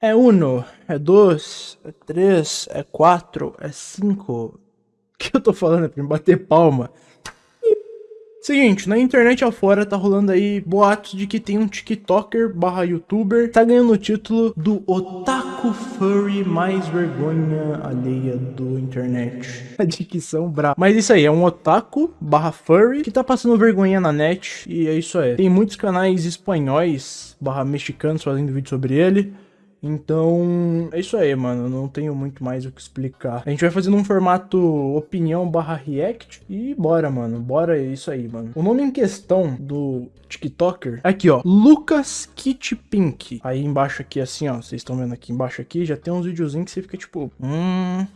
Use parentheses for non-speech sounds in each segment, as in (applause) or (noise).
É uno, é dois, é três, é quatro, é cinco. (laughs) O que eu tô falando? É pra me bater palma. Seguinte, na internet afora tá rolando aí boatos de que tem um tiktoker barra youtuber tá ganhando o título do otaku furry mais vergonha alheia do internet. (laughs) A dicção brava. Mas isso aí, é um otaku barra furry que tá passando vergonha na net e é isso aí. Tem muitos canais espanhóis barra mexicanos fazendo vídeo sobre ele. Então, é isso aí, mano. Não tenho muito mais o que explicar. A gente vai fazendo um formato opinião barra react e bora, mano. Bora, é isso aí, mano. O nome em questão do TikToker, aqui, ó. Lucas Kit Pink. Aí embaixo aqui, assim, ó. Vocês estão vendo aqui embaixo aqui, já tem uns videozinhos que você fica tipo... Hum...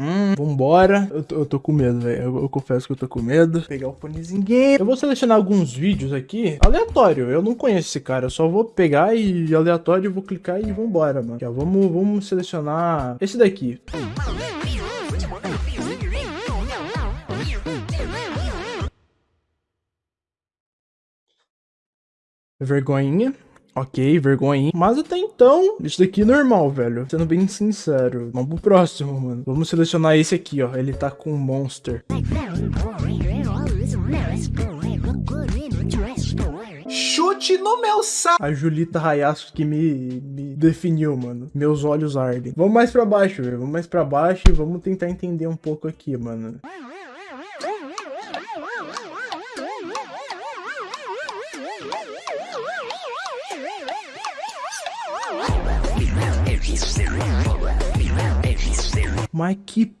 Hum, vambora. Eu tô, eu tô com medo, velho. Eu, eu, confesso que eu tô com medo. Vou pegar o fonezinho. Eu vou selecionar alguns vídeos aqui. Aleatório. Eu não conheço esse cara. Eu só vou pegar e aleatório, vou clicar e vambora, mano. Já vamos, vamos selecionar esse daqui. Vergonhinha. Ok, vergonha. Mas até então, isso daqui é normal, velho. Sendo bem sincero. Vamos pro próximo, mano. Vamos selecionar esse aqui, ó. Ele tá com Monster. Chute no meu saco. A Julita Rayasco que me, me definiu, mano. Meus olhos ardem. Vamos mais pra baixo, velho. Vamos mais pra baixo e vamos tentar entender um pouco aqui, mano. Mas que...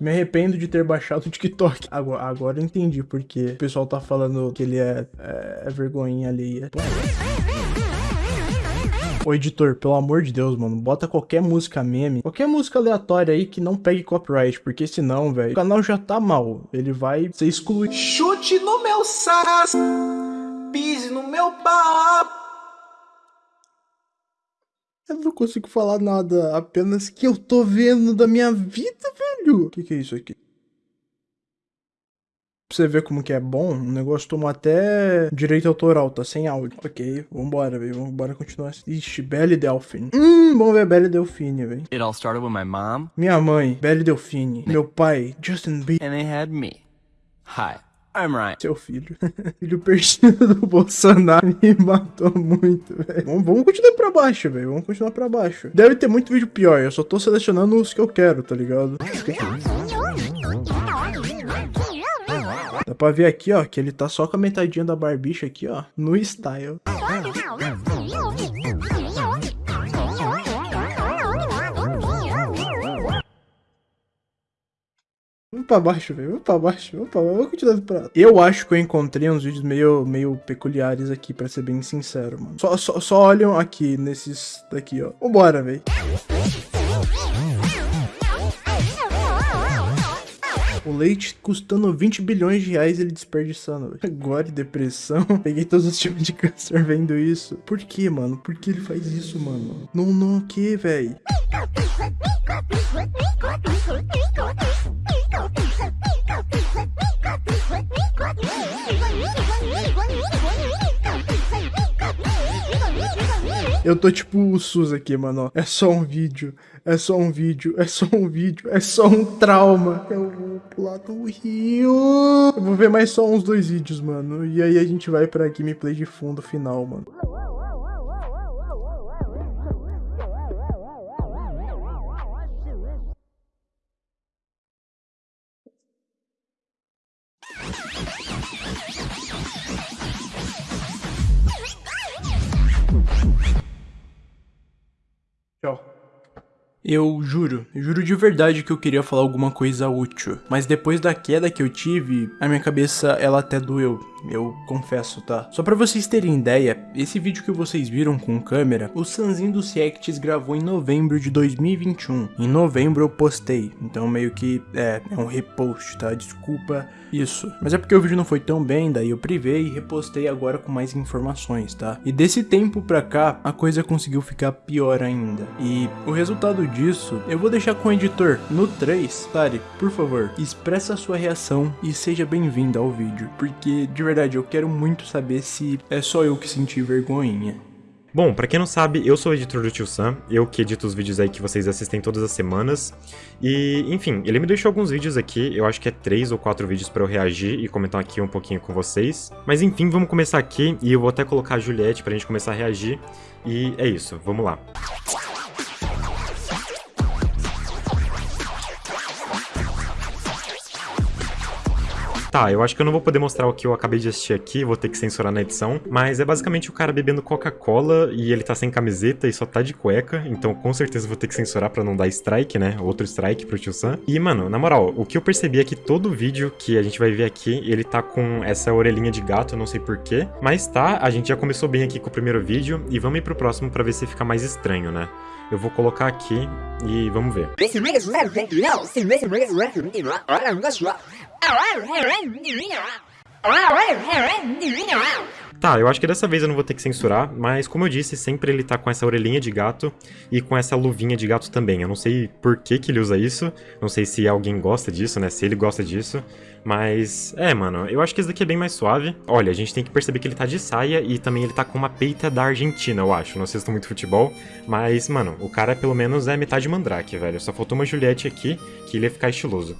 Me arrependo de ter baixado o TikTok. Agora, agora eu entendi porque o pessoal tá falando que ele é, é, é vergonhinha ali. Ô editor, pelo amor de Deus, mano, bota qualquer música meme, qualquer música aleatória aí que não pegue copyright, porque senão, velho, o canal já tá mal, ele vai ser excluído. Chute no meu saco, pise no meu papo. Eu não consigo falar nada, apenas que eu tô vendo da minha vida, velho. O que, que é isso aqui? Pra você ver como que é bom, o negócio tomou até direito autoral, tá sem áudio. Ok, vambora, velho, vambora continuar. Ixi, Belle Delphine. Hum, vamos ver Belle Delphine, velho. It all started with my mom. Minha mãe, Belle Delphine. Meu pai, Justin Bieber. And they had me. Hi. I'm right. Seu filho. (laughs) filho perdido do Bolsonaro (laughs) me matou muito, velho. Vamos, vamos, continuar pra baixo, velho. Vamos continuar pra baixo. Deve ter muito vídeo pior. Eu só tô selecionando os que eu quero, tá ligado? Dá pra ver aqui, ó, que ele tá só com a metadinha da barbicha aqui, ó, no style. Vamos pra baixo, velho. Vamos pra baixo. Vamos pra baixo. Vamos continuar pra... Eu acho que eu encontrei uns vídeos meio, meio peculiares aqui, pra ser bem sincero, mano. Só, só, só olham aqui, nesses daqui, ó. Vambora, velho. O leite custando 20 bilhões de reais ele desperdiçando. Agora, depressão. (laughs) Peguei todos os tipos de câncer vendo isso. Por que, mano? Por que ele faz isso, mano? Não, não, o que, velho? Eu tô tipo o SUS aqui, mano. É só um vídeo. É só um vídeo. É só um vídeo. É só um trauma. Eu vou pular do rio. Eu vou ver mais só uns dois vídeos, mano. E aí a gente vai pra gameplay de fundo final, mano. Eu juro, juro de verdade que eu queria falar alguma coisa útil, mas depois da queda que eu tive, a minha cabeça ela até doeu, eu confesso, tá? Só pra vocês terem ideia, esse vídeo que vocês viram com câmera, o Sanzinho dos Reacts gravou em novembro de 2021. Em novembro eu postei, então meio que é, é um repost, tá? Desculpa isso. Mas é porque o vídeo não foi tão bem, daí eu privei e repostei agora com mais informações, tá? E desse tempo pra cá, a coisa conseguiu ficar pior ainda. E o resultado disso, eu vou deixar com o editor no 3. Tari, por favor, expressa sua reação e seja bem-vindo ao vídeo, porque de verdade eu quero muito saber se é só eu que senti vergonhinha. Bom, pra quem não sabe, eu sou o editor do Tio Sam, eu que edito os vídeos aí que vocês assistem todas as semanas. E, enfim, ele me deixou alguns vídeos aqui, eu acho que é três ou quatro vídeos pra eu reagir e comentar aqui um pouquinho com vocês. Mas enfim, vamos começar aqui e eu vou até colocar a Juliette pra gente começar a reagir. E é isso, vamos lá. Tá, eu acho que eu não vou poder mostrar o que eu acabei de assistir aqui, vou ter que censurar na edição, mas é basicamente o cara bebendo Coca-Cola e ele tá sem camiseta e só tá de cueca, então com certeza vou ter que censurar pra não dar strike, né? Outro strike pro Tio Sam. E, mano, na moral, o que eu percebi é que todo vídeo que a gente vai ver aqui, ele tá com essa orelhinha de gato, eu não sei porquê, mas tá, a gente já começou bem aqui com o primeiro vídeo e vamos ir pro próximo pra ver se fica mais estranho, né? Eu vou colocar aqui e vamos ver. Tá, eu acho que dessa vez eu não vou ter que censurar, mas como eu disse, sempre ele tá com essa orelhinha de gato e com essa luvinha de gato também. Eu não sei por que que ele usa isso, não sei se alguém gosta disso, né, se ele gosta disso, mas é, mano, eu acho que esse daqui é bem mais suave. Olha, a gente tem que perceber que ele tá de saia e também ele tá com uma peita da Argentina, eu acho. Não assisto muito futebol, mas, mano, o cara pelo menos é metade mandrake, velho. Só faltou uma Juliette aqui, que ele ia ficar estiloso.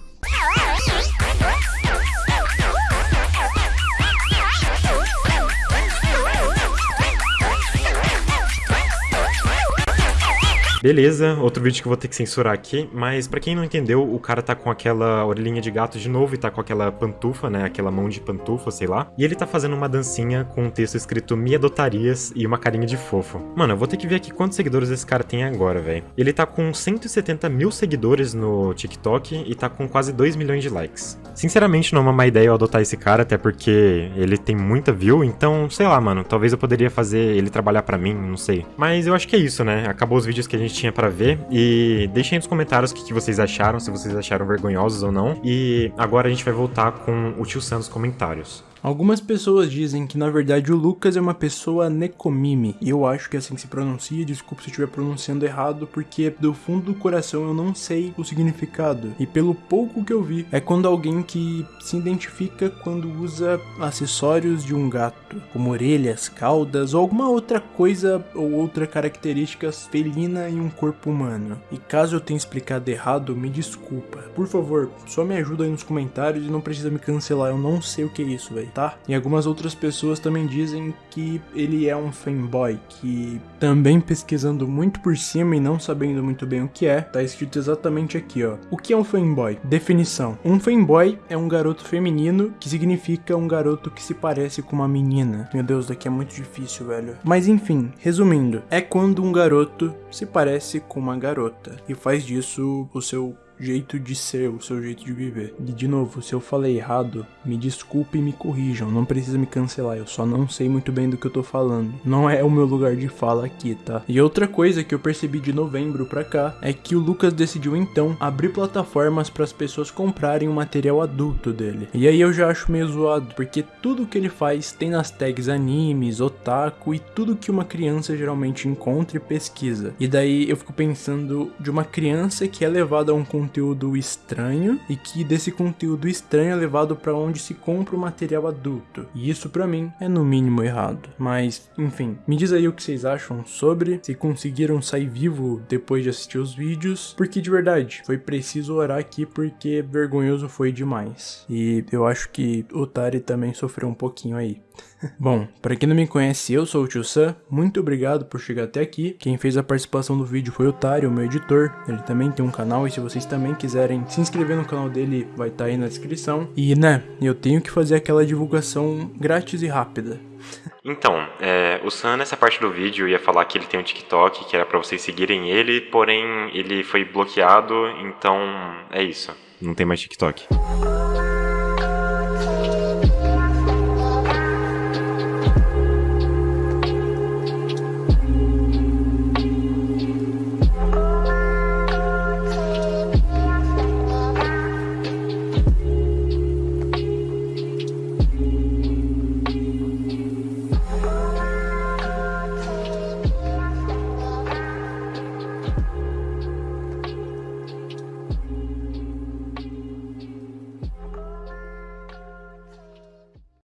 Beleza, outro vídeo que eu vou ter que censurar aqui, mas pra quem não entendeu, o cara tá com aquela orelhinha de gato de novo e tá com aquela pantufa, né, aquela mão de pantufa, sei lá. E ele tá fazendo uma dancinha com um texto escrito Me adotarias e uma carinha de fofo. Mano, eu vou ter que ver aqui quantos seguidores esse cara tem agora, velho. Ele tá com 170 mil seguidores no TikTok e tá com quase 2 milhões de likes. Sinceramente, não é uma má ideia eu adotar esse cara, até porque ele tem muita view, então, sei lá, mano, talvez eu poderia fazer ele trabalhar pra mim, não sei. Mas eu acho que é isso, né? Acabou os vídeos que a gente tinha para ver. E deixem nos comentários o que, que, vocês acharam, se vocês acharam vergonhosos ou não. E agora a gente vai voltar com o tio Sam nos comentários. Algumas pessoas dizem que na verdade o Lucas é uma pessoa Nekomimi, e eu acho que é assim que se pronuncia, desculpa se eu estiver pronunciando errado, porque do fundo do coração eu não sei o significado, e pelo pouco que eu vi, é quando alguém que se identifica quando usa acessórios de um gato, como orelhas, caudas ou alguma outra coisa ou outra característica felina em um corpo humano. E caso eu tenha explicado errado, me desculpa. Por favor, só me ajuda aí nos comentários e não precisa me cancelar, eu não sei o que é isso, velho tá? E algumas outras pessoas também dizem que ele é um fanboy, que também pesquisando muito por cima e não sabendo muito bem o que é, tá escrito exatamente aqui, ó. O que é um fanboy? Definição. Um fanboy é um garoto feminino, que significa um garoto que se parece com uma menina. Meu Deus, daqui é muito difícil, velho. Mas enfim, resumindo, é quando um garoto se parece com uma garota e faz disso o seu jeito de ser, o seu jeito de viver. E de novo, se eu falei errado, me desculpe e me corrijam, não precisa me cancelar, eu só não sei muito bem do que eu tô falando. Não é o meu lugar de fala aqui, tá? E outra coisa que eu percebi de novembro pra cá é que o Lucas decidiu então abrir plataformas para as pessoas comprarem o material adulto dele. E aí eu já acho meio zoado, porque tudo que ele faz tem nas tags animes, otaku e tudo que uma criança geralmente encontra e pesquisa. E daí eu fico pensando de uma criança que é levada a um conteúdo conteúdo estranho e que desse conteúdo estranho é levado para onde se compra o material adulto. E isso para mim é no mínimo errado. Mas, enfim, me diz aí o que vocês acham sobre, se conseguiram sair vivo depois de assistir os vídeos, porque de verdade, foi preciso orar aqui porque vergonhoso foi demais. E eu acho que o Tari também sofreu um pouquinho aí. Bom, para quem não me conhece, eu sou o Tio Sam, muito obrigado por chegar até aqui. Quem fez a participação do vídeo foi o Tário, meu editor. Ele também tem um canal e se vocês também quiserem se inscrever no canal dele, vai estar tá aí na descrição. E né, eu tenho que fazer aquela divulgação grátis e rápida. (laughs) Então, é, o Sam nessa parte do vídeo ia falar que ele tem um TikTok, que era para vocês seguirem ele, porém ele foi bloqueado, então é isso. Não tem mais TikTok.